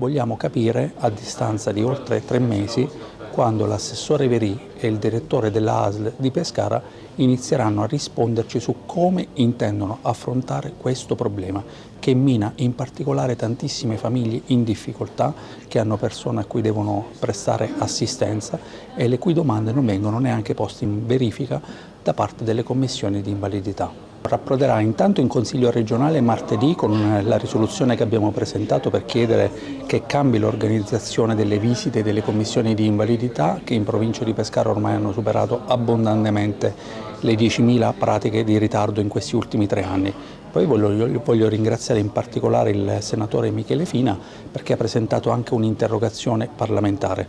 vogliamo capire a distanza di oltre tre mesi quando l'assessore Verì e il direttore della ASL di Pescara inizieranno a risponderci su come intendono affrontare questo problema che mina in particolare tantissime famiglie in difficoltà che hanno persone a cui devono prestare assistenza e le cui domande non vengono neanche poste in verifica da parte delle commissioni di invalidità. Rapproderà intanto in Consiglio regionale martedì con la risoluzione che abbiamo presentato per chiedere che cambi l'organizzazione delle visite delle commissioni di invalidità che in provincia di Pescara ormai hanno superato abbondantemente le 10.000 pratiche di ritardo in questi ultimi tre anni. Poi voglio, voglio, ringraziare in particolare il senatore Michele Fina perché ha presentato anche un'interrogazione parlamentare.